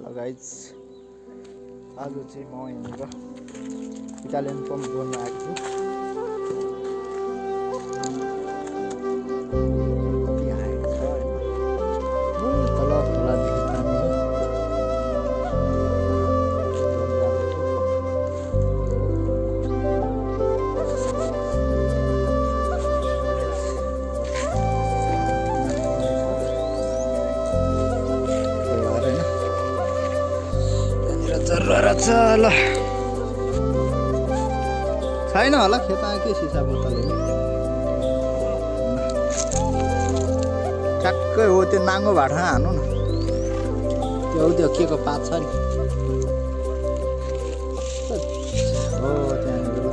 ल गाइज आज चाहिँ म यहाँनिर इटालियन पम्प गर्नु आएको छु ल छैन होला खेतमा के सिसा बोतलले ट्याक्कै हो त्यो नाङ्गो भाँडा हानु न त्यो त्यो के को पात छ नि हो त्यहाँनिर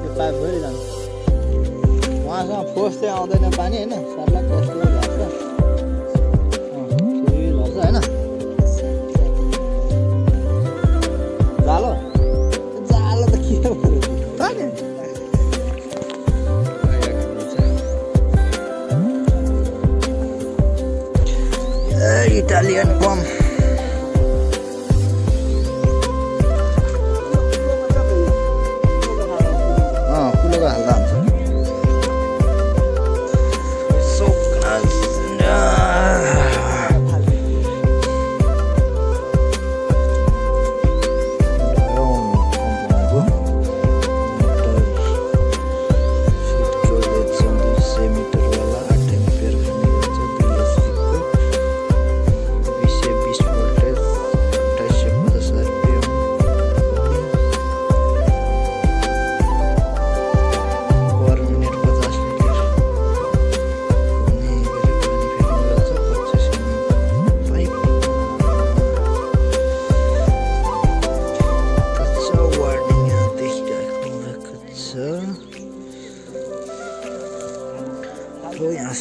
त्यो पाइप जान्छ उहाँसँग फोर्स चाहिँ आउँदैन पानी होइन सर्ला कस्तो ए, इटालियन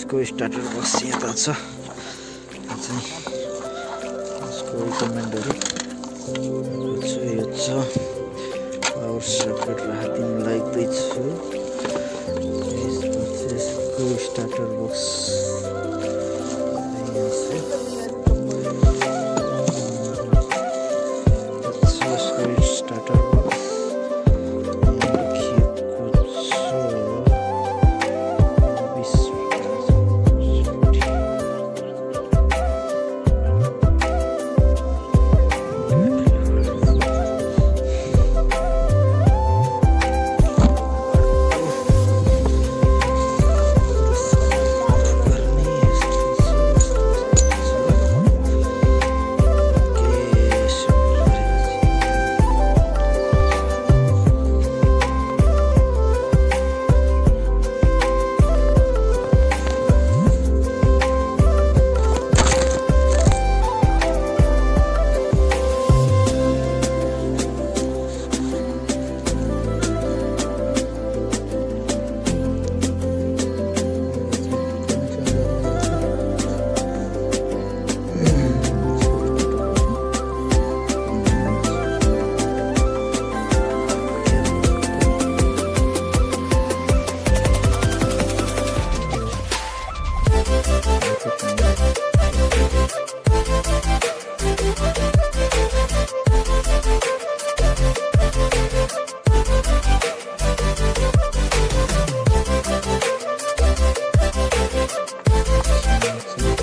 यसको स्टार्टर बक्स यता छ। यो चाहिँ यसको रिकमेन्डहरू यो छ। पावर सकेट राखिदिनु लाग्दैछु यसको स्टार्टर बक्स So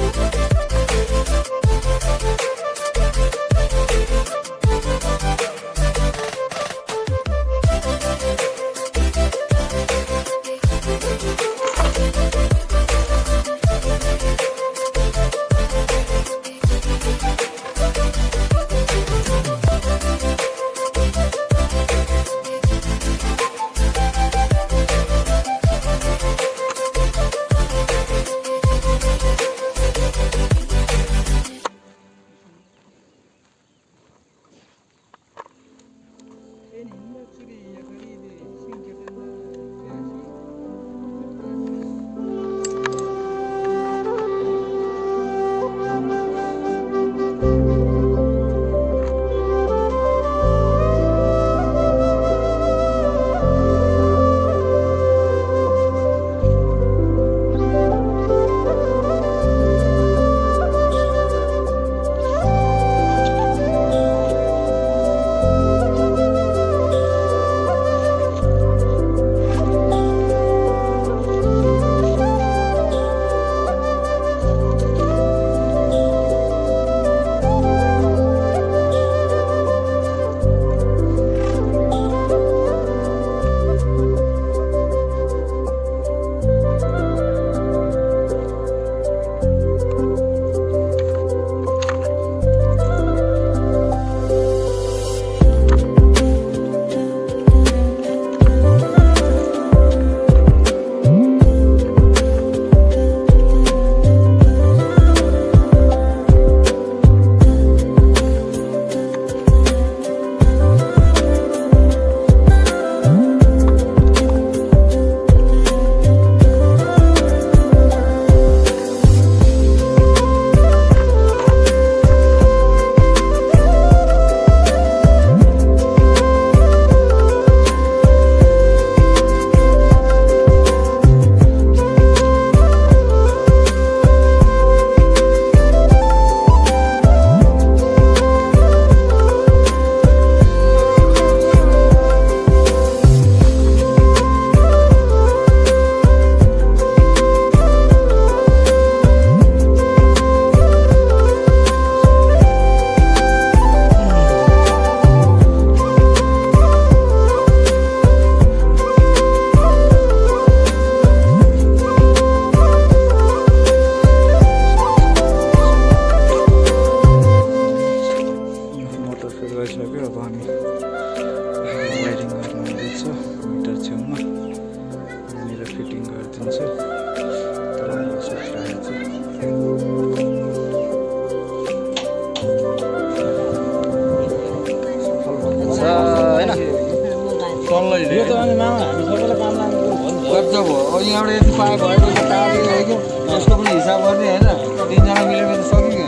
यहाँबाट यति पाए भयो यसको पनि हिसाब गर्ने होइन। तिनजना मिलेर त सक्यो।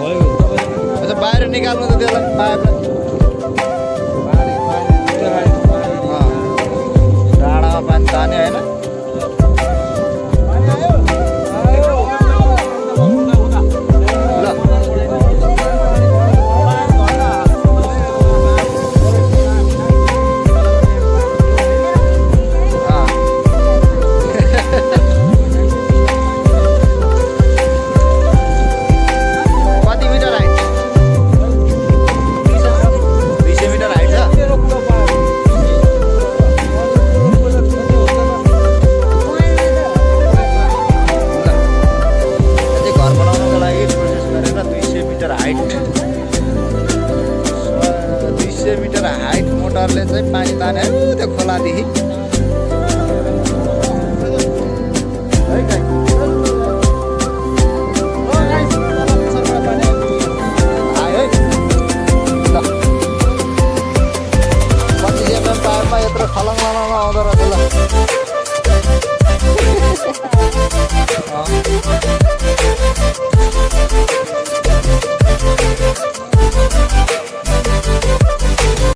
अच्छा बाहिर निकाल्नु त त्यसलाई पाइपलाई डाँडामा पानी तान्यो होइन। हाइट मोटरले चाहिँ पानी तान्यो। त्यो खोलादेखि